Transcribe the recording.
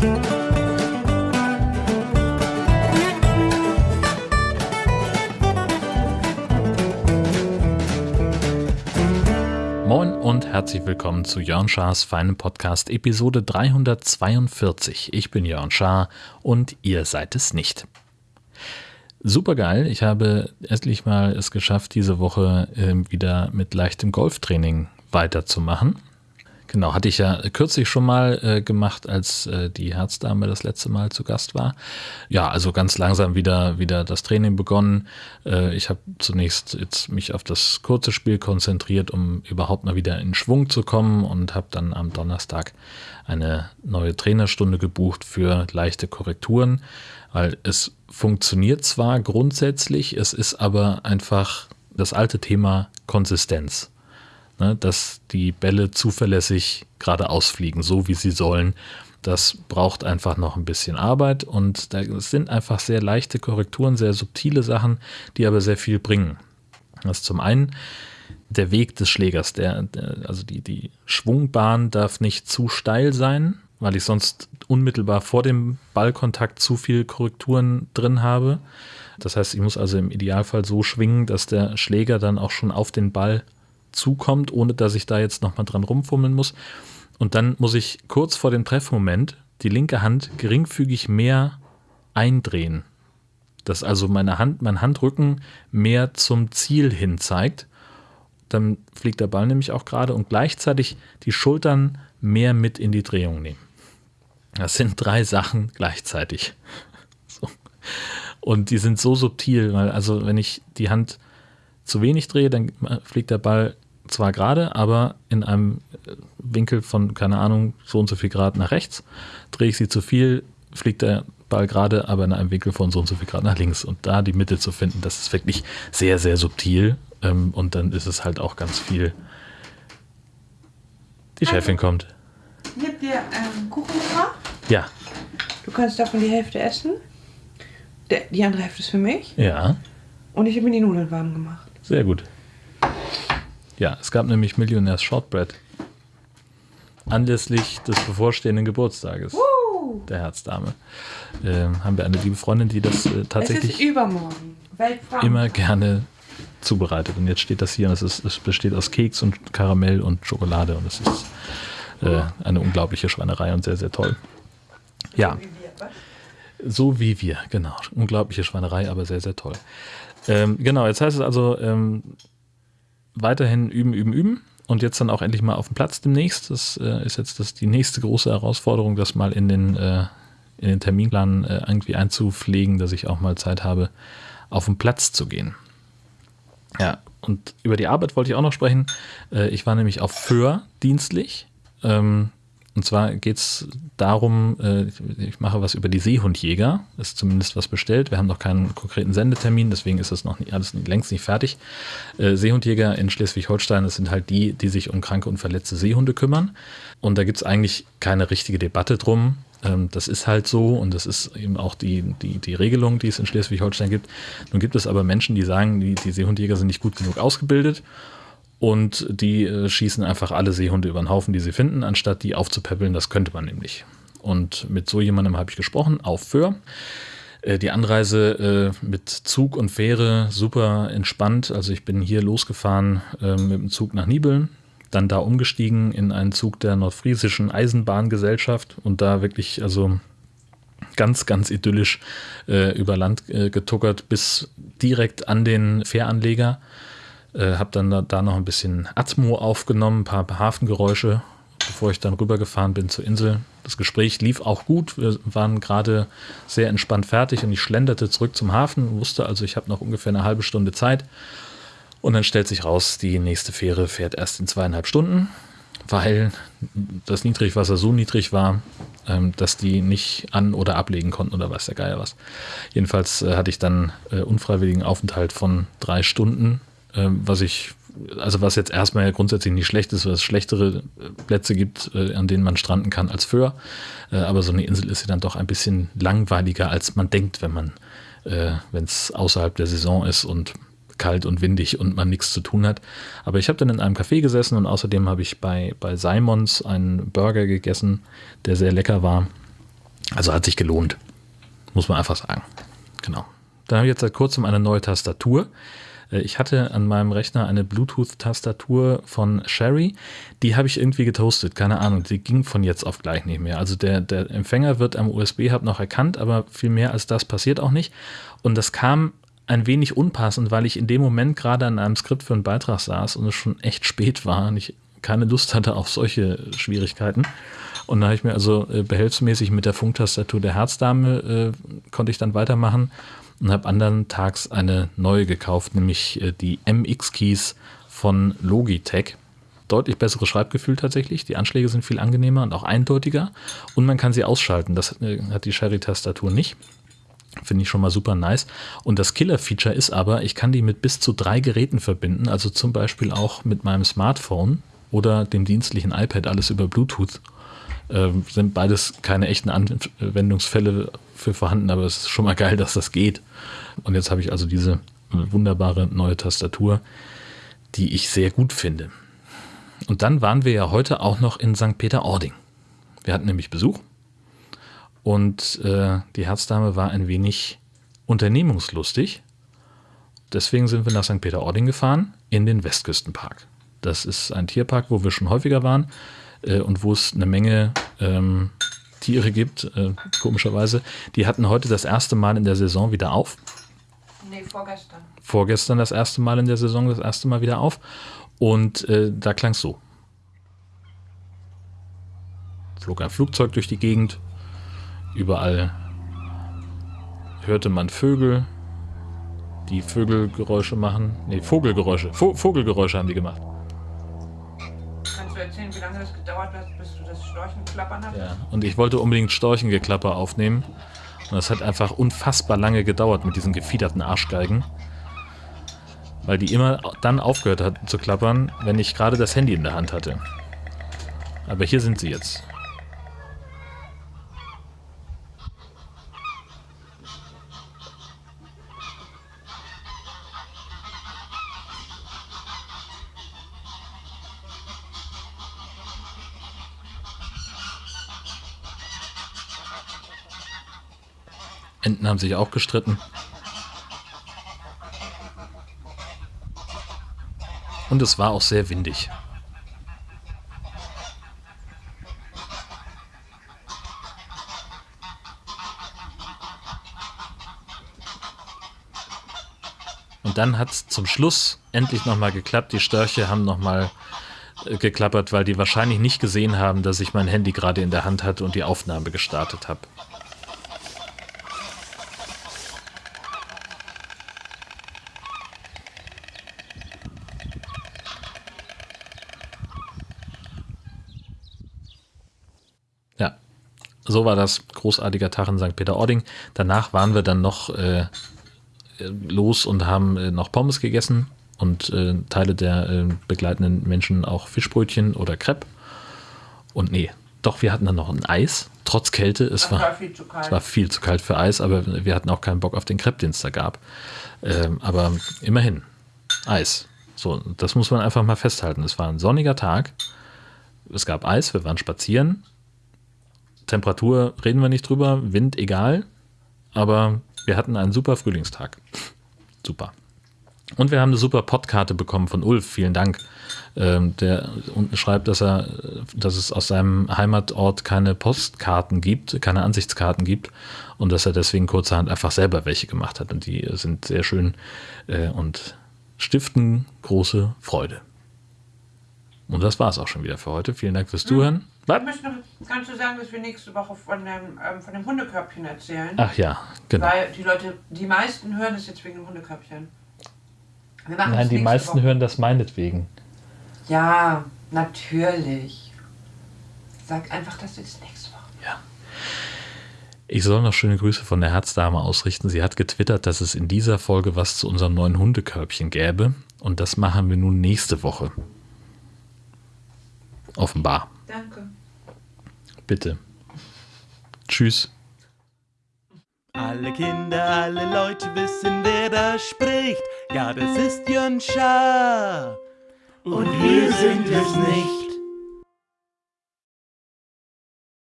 Moin und herzlich willkommen zu Jörn Schars feinem Podcast Episode 342. Ich bin Jörn Schaar und ihr seid es nicht. Super geil. Ich habe endlich mal es geschafft, diese Woche äh, wieder mit leichtem Golftraining weiterzumachen. Genau, hatte ich ja kürzlich schon mal äh, gemacht, als äh, die Herzdame das letzte Mal zu Gast war. Ja, also ganz langsam wieder, wieder das Training begonnen. Äh, ich habe zunächst jetzt mich auf das kurze Spiel konzentriert, um überhaupt mal wieder in Schwung zu kommen und habe dann am Donnerstag eine neue Trainerstunde gebucht für leichte Korrekturen, weil es funktioniert zwar grundsätzlich, es ist aber einfach das alte Thema Konsistenz ne, dass die Bälle zuverlässig geradeaus fliegen, so wie sie sollen. Das braucht einfach noch ein bisschen Arbeit und es sind einfach sehr leichte Korrekturen, sehr subtile Sachen, die aber sehr viel bringen. Das ist zum einen der Weg des Schlägers, der, also die, die Schwungbahn darf nicht zu steil sein, weil ich sonst unmittelbar vor dem Ballkontakt zu viel Korrekturen drin habe. Das heißt, ich muss also im Idealfall so schwingen, dass der Schläger dann auch schon auf den Ball zukommt, ohne dass ich da jetzt nochmal dran rumfummeln muss. Und dann muss ich kurz vor dem Treffmoment die linke Hand geringfügig mehr eindrehen. Dass also meine Hand, mein Handrücken mehr zum Ziel hin zeigt. Dann fliegt der Ball nämlich auch gerade und gleichzeitig die Schultern mehr mit in die Drehung nehmen. Das sind drei Sachen gleichzeitig. So. Und die sind so subtil, weil also wenn ich die Hand zu wenig drehe, dann fliegt der Ball zwar gerade, aber in einem Winkel von, keine Ahnung, so und so viel Grad nach rechts. Drehe ich sie zu viel, fliegt der Ball gerade, aber in einem Winkel von so und so viel Grad nach links. Und da die Mitte zu finden, das ist wirklich sehr, sehr subtil. Ähm, und dann ist es halt auch ganz viel. Die Chefin kommt. Ich habe dir ähm, Kuchen gebracht. Ja. Du kannst davon die Hälfte essen. Der, die andere Hälfte ist für mich. Ja. Und ich habe mir die Nudeln warm gemacht. Sehr gut. Ja, es gab nämlich Millionärs Shortbread. Anlässlich des bevorstehenden Geburtstages Uh, der Herzdame äh, haben wir eine liebe Freundin, die das äh, tatsächlich übermorgen. Immer gerne zubereitet. Und jetzt steht das hier und es, ist, es besteht aus Keks und Karamell und Schokolade und es ist äh, eine unglaubliche Schweinerei und sehr, sehr toll. Ja, so wie wir, genau. Unglaubliche Schweinerei, aber sehr, sehr toll. Ähm, genau, jetzt heißt es also ähm, weiterhin üben, üben, üben und jetzt dann auch endlich mal auf dem Platz demnächst. Das äh, ist jetzt das, die nächste große Herausforderung, das mal in den, äh, in den Terminplan äh, irgendwie einzupflegen, dass ich auch mal Zeit habe, auf den Platz zu gehen. Ja, und über die Arbeit wollte ich auch noch sprechen. Äh, ich war nämlich auf Föhr dienstlich. Ähm, und zwar geht es darum, äh, ich mache was über die Seehundjäger, ist zumindest was bestellt. Wir haben noch keinen konkreten Sendetermin, deswegen ist das noch nicht, alles längst nicht fertig. Äh, Seehundjäger in Schleswig-Holstein, das sind halt die, die sich um kranke und verletzte Seehunde kümmern. Und da gibt es eigentlich keine richtige Debatte drum. Ähm, das ist halt so und das ist eben auch die, die, die Regelung, die es in Schleswig-Holstein gibt. Nun gibt es aber Menschen, die sagen, die, die Seehundjäger sind nicht gut genug ausgebildet und die äh, schießen einfach alle Seehunde über den Haufen, die sie finden, anstatt die aufzupäppeln. Das könnte man nämlich. Und mit so jemandem habe ich gesprochen, auf Föhr. Äh, die Anreise äh, mit Zug und Fähre super entspannt. Also ich bin hier losgefahren äh, mit dem Zug nach Nibeln, dann da umgestiegen in einen Zug der nordfriesischen Eisenbahngesellschaft und da wirklich also ganz, ganz idyllisch äh, über Land äh, getuckert bis direkt an den Fähranleger äh, habe dann da, da, noch ein bisschen Atmo aufgenommen, ein paar Hafengeräusche, bevor ich dann rübergefahren bin zur Insel. Das Gespräch lief auch gut. Wir waren gerade sehr entspannt fertig und ich schlenderte zurück zum Hafen, wusste also, ich habe noch ungefähr eine halbe Stunde Zeit. Und dann stellt sich raus, die nächste Fähre fährt erst in zweieinhalb Stunden, weil das Niedrigwasser so niedrig war, ähm, dass die nicht an- oder ablegen konnten oder weiß der Geier was. Jedenfalls äh, hatte ich dann äh, unfreiwilligen Aufenthalt von drei Stunden ähm, was ich, also was jetzt erstmal ja grundsätzlich nicht schlecht ist, weil es schlechtere Plätze gibt, äh, an denen man stranden kann als Föhr. Äh, aber so eine Insel ist ja dann doch ein bisschen langweiliger, als man denkt, wenn man, äh, wenn es außerhalb der Saison ist und kalt und windig und man nichts zu tun hat. Aber ich habe dann in einem Café gesessen und außerdem habe ich bei, bei Simons einen Burger gegessen, der sehr lecker war. Also hat sich gelohnt. Muss man einfach sagen. Genau. Dann habe ich jetzt seit kurzem eine neue Tastatur. Äh, ich hatte an meinem Rechner eine Bluetooth-Tastatur von Sherry. Die habe ich irgendwie getoastet. Keine Ahnung. Die ging von jetzt auf gleich nicht mehr. Also der, der Empfänger wird am USB-Hub noch erkannt, aber viel mehr als das passiert auch nicht. Und das kam ein wenig unpassend, weil ich in dem Moment gerade an einem Skript für einen Beitrag saß und es schon echt spät war und ich keine Lust hatte auf solche Schwierigkeiten. Und da habe ich mir also äh, behelfsmäßig mit der Funktastatur der Herzdame äh, konnte ich dann weitermachen und habe anderen Tags eine neue gekauft, nämlich äh, die MX-Keys von Logitech. Deutlich besseres Schreibgefühl tatsächlich. Die Anschläge sind viel angenehmer und auch eindeutiger. Und man kann sie ausschalten. Das äh, hat die Sherry-Tastatur nicht. Finde ich schon mal super nice. Und das Killer-Feature ist aber, ich kann die mit bis zu drei Geräten verbinden, also zum Beispiel auch mit meinem Smartphone oder dem dienstlichen iPad, alles über Bluetooth. Äh, sind beides keine echten Anwendungsfälle für vorhanden, aber es ist schon mal geil, dass das geht. Und jetzt habe ich also diese wunderbare neue Tastatur, die ich sehr gut finde. Und dann waren wir ja heute auch noch in St. Peter-Ording. Wir hatten nämlich Besuch und äh, die Herzdame war ein wenig unternehmungslustig. Deswegen sind wir nach St. Peter-Ording gefahren in den Westküstenpark. Das ist ein Tierpark, wo wir schon häufiger waren äh, und wo es eine Menge ähm, Tiere gibt, äh, komischerweise. Die hatten heute das erste Mal in der Saison wieder auf. Nee, vorgestern. Vorgestern das erste Mal in der Saison, das erste Mal wieder auf. Und äh, da klang es so. Flog ein Flugzeug durch die Gegend, Überall hörte man Vögel, die Vögelgeräusche machen. Ne, Vogelgeräusche. Vo Vogelgeräusche haben die gemacht. Erzählen, wie lange das gedauert hat, bis du das Storchenklappern hattest? Ja, und ich wollte unbedingt Storchengeklapper aufnehmen. Und das hat einfach unfassbar lange gedauert mit diesen gefiederten Arschgeigen. Weil die immer dann aufgehört hat zu klappern, wenn ich gerade das Handy in der Hand hatte. Aber hier sind sie jetzt. Enten haben sich auch gestritten. Und es war auch sehr windig. Und dann hat es zum Schluss endlich nochmal geklappt. Die Störche haben nochmal äh, geklappert, weil die wahrscheinlich nicht gesehen haben, dass ich mein Handy gerade in der Hand hatte und die Aufnahme gestartet habe. So war das großartiger Tag in St. Peter-Ording. Danach waren wir dann noch äh, los und haben äh, noch Pommes gegessen und äh, Teile der äh, begleitenden Menschen auch Fischbrötchen oder Crepe. Und nee, doch, wir hatten dann noch ein Eis, trotz Kälte. Es war, war viel zu kalt. Es war viel zu kalt für Eis, aber wir hatten auch keinen Bock auf den Crepe, den es da gab. Ähm, aber immerhin, Eis. So, das muss man einfach mal festhalten. Es war ein sonniger Tag. Es gab Eis, wir waren spazieren Temperatur reden wir nicht drüber, Wind egal, aber wir hatten einen super Frühlingstag. super. Und wir haben eine super Podkarte bekommen von Ulf, vielen Dank. Ähm, der unten schreibt, dass er, dass es aus seinem Heimatort keine Postkarten gibt, keine Ansichtskarten gibt und dass er deswegen kurzerhand einfach selber welche gemacht hat. Und die sind sehr schön äh, und stiften große Freude. Und das war es auch schon wieder für heute. Vielen Dank fürs Zuhören. Was? Ich möchte noch, kannst du sagen, dass wir nächste Woche von dem, ähm, von dem Hundekörbchen erzählen? Ach ja, genau. Weil die Leute, die meisten hören das jetzt wegen dem Hundekörbchen. Nein, die meisten Woche. hören das meinetwegen. Ja, natürlich. Sag einfach, dass du das nächste Woche. Ja. Ich soll noch schöne Grüße von der Herzdame ausrichten. Sie hat getwittert, dass es in dieser Folge was zu unserem neuen Hundekörbchen gäbe. Und das machen wir nun nächste Woche. Offenbar. Danke. Bitte. Tschüss. Alle Kinder, alle Leute wissen, wer da spricht. Ja, das ist Jön Schaar. Und wir sind es nicht.